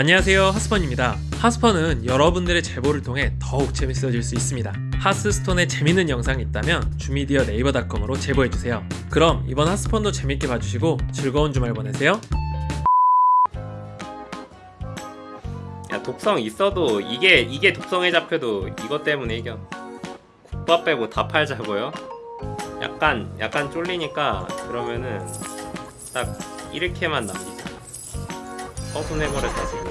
안녕하세요 하스펀입니다. 하스펀은 여러분들의 제보를 통해 더욱 재밌어질 수 있습니다. 하스스톤에 재밌는 영상이 있다면 주미디어 네이버닷컴으로 제보해주세요. 그럼 이번 하스펀도 재밌게 봐주시고 즐거운 주말 보내세요. 야 독성 있어도 이게 이게 독성에 잡혀도 이것 때문에 이겨. 국밥 빼고 다 팔자고요? 약간 약간 쫄리니까 그러면은 딱 이렇게만 남기자. 허순해버렸다 지금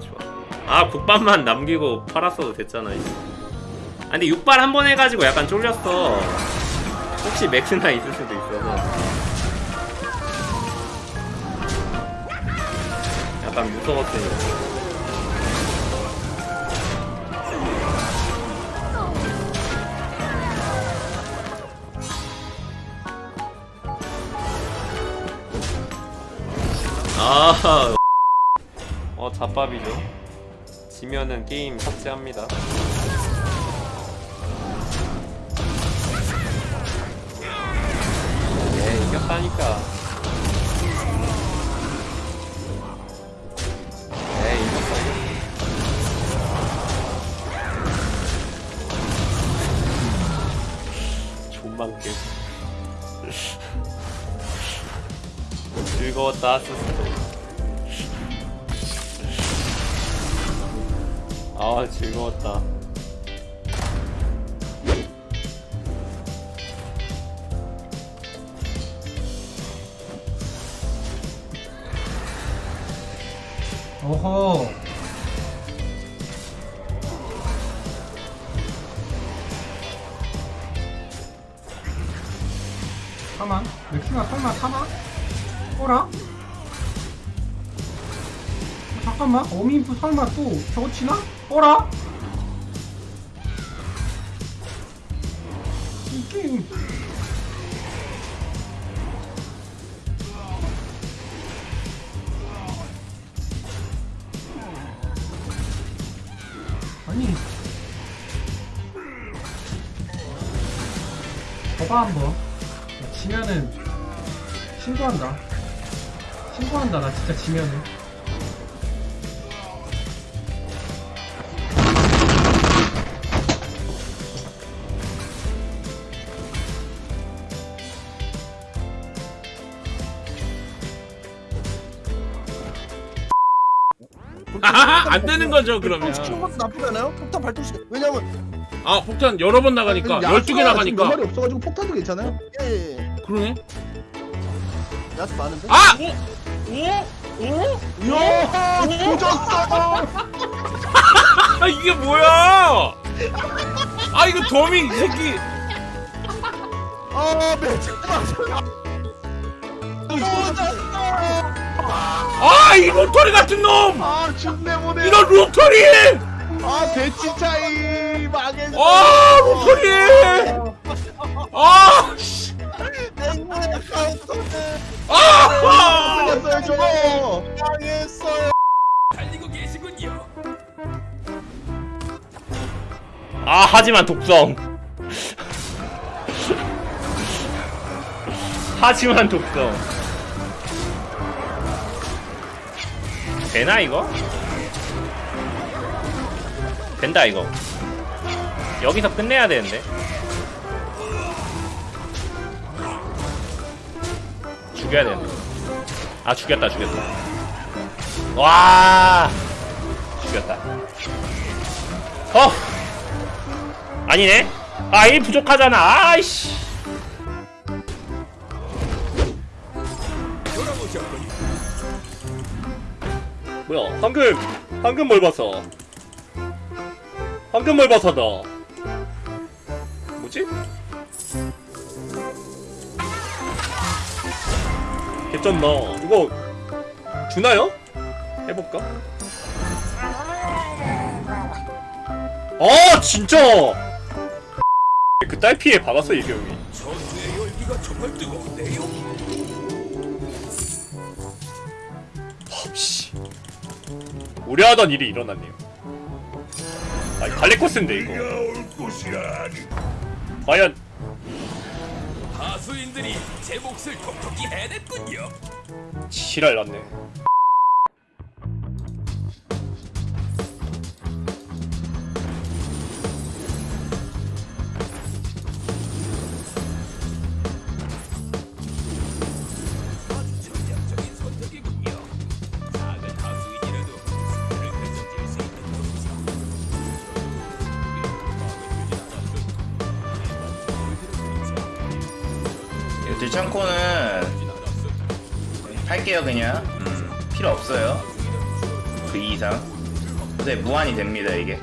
좋아. 좋아 아 국밥만 남기고 팔았어도 됐잖아 이제. 아 근데 육발 한 번 해가지고 약간 쫄렸어. 혹시 맥스나 있을 수도 있어서. 약간 무서웠으니까 아, 어 잡밥이죠. 지면은 게임 삭제합니다. 네, 이겼다니까. 깨. 즐거웠다, 스스로. 아 즐거웠다 오호 사만? 맥스가 설마 사만? 어라? 어, 잠깐만 어민프 설마 또 저거 치나? 어라? 이 게임. 아니. 봐봐 한번. 나 지면은 신고한다. 신고한다 나 진짜 지면은 아하, 안 되는 거죠 그러면 시키는 것도 나쁘지 않아요? 폭탄 발동시 왜냐면 아 폭탄 여러 번 나가니까 야수가 12개 나가니까 지금 몇 마리 없어가지고 폭탄도 괜찮아요? 예 예 예. 그러네 야수 많은데? 아! 오? 오? 이야 조졌어 아 이게 뭐야 아 이거 도미 이 새끼 아 매직 맞아 조졌어 아 이 로터리 같은 놈! 아 죽네 보네. 이런 로터리! 아 배치 차이 망했어. 아 로터리! 아 씨. 냉면의 카운터는 아! 걸렸어요 저거. 망했어요. 아 하지만 독성. 하지만 독성 되나 이거? 된다 이거. 여기서 끝내야 되는데. 죽여야 되는데. 아 죽였다 죽였다. 와! 죽였다. 어! 아니네? 아1 부족하잖아. 아이씨 뭐야 황금 황금 멀버섯 황금 멀버섯다 뭐지? 개쩐다 이거 주나요? 해볼까? 아 진짜! 그 딸 피해 받았어 이경이. 씨 우려하던 일이 일어났네요. 아 갈레코스인데 이거. 과연 하수인들이 제 몫을 톡톡히 해냈군요. 지랄 났네 창코는 할게요 그냥. 음, 필요 없어요. 그 이상. 근데 무한이 됩니다 이게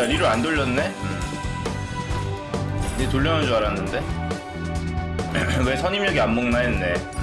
나 리로 안 돌렸네? 음. 니 돌려놓은 줄 알았는데 왜 선임력이 안 먹나 했네 네.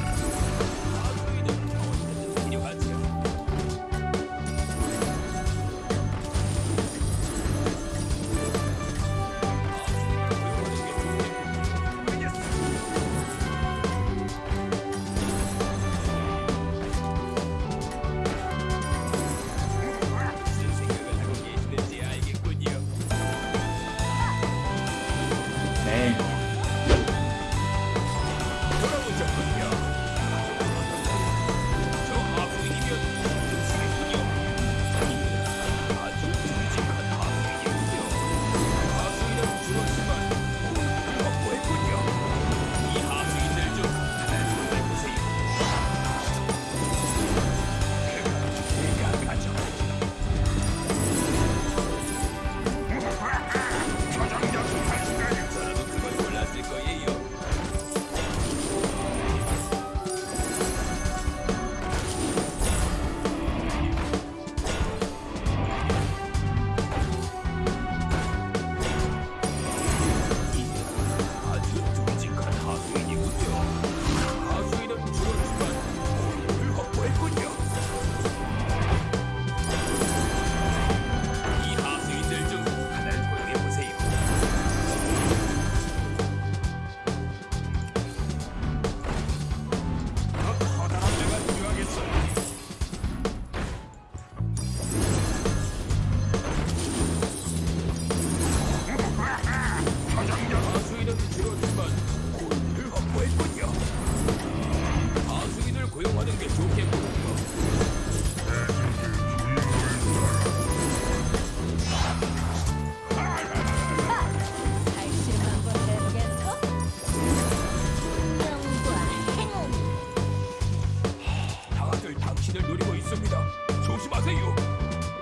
당신을 노리고 있습니다. 조심하세요.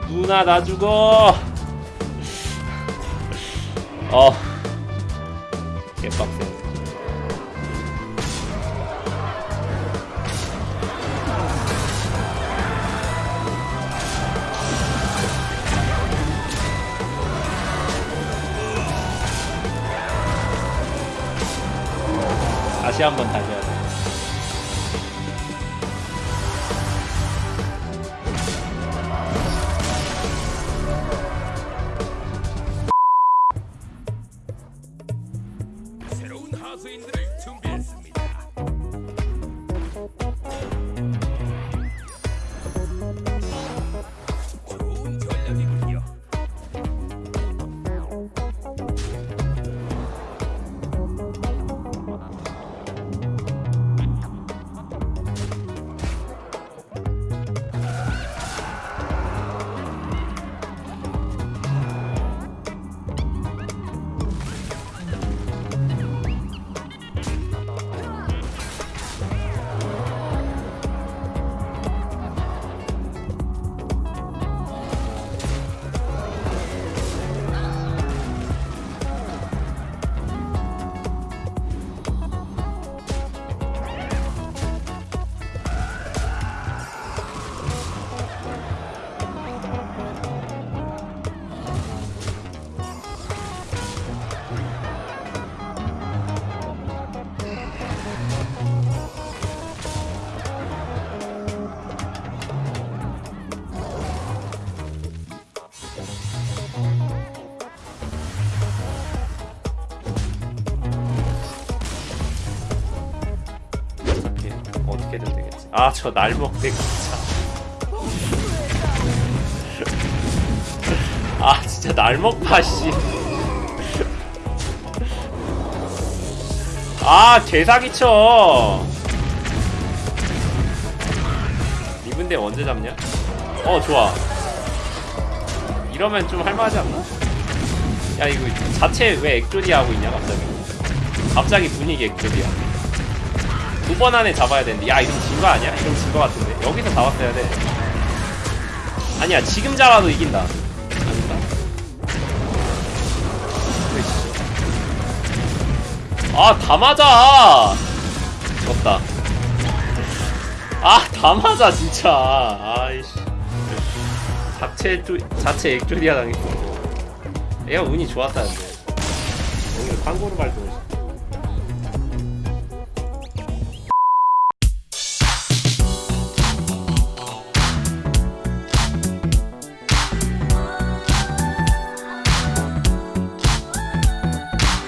누나 나 죽어 어 개빡센 다시 한번 달려 하수 아 저 날먹대 진짜 아 진짜 날먹파 아, 씨아 개사기쳐. 이분데 언제 잡냐? 어 좋아. 이러면 좀 할만하지 않나? 야 이거 자체 왜 액조디 하고 있냐 갑자기? 갑자기 분위기 액조디야 5번 안에 잡아야 되는데 야 이건 진거 아니야? 이건 진거 같은데. 여기서 잡았어야 돼. 아니야 지금 잡아도 이긴다. 아닌가? 아다 맞아! 죽었다. 아다 맞아 진짜. 아이씨. 자체 액조, 자체 액조리아 당했어 얘가 운이 좋았다는데. 오늘 광고로 발동했어.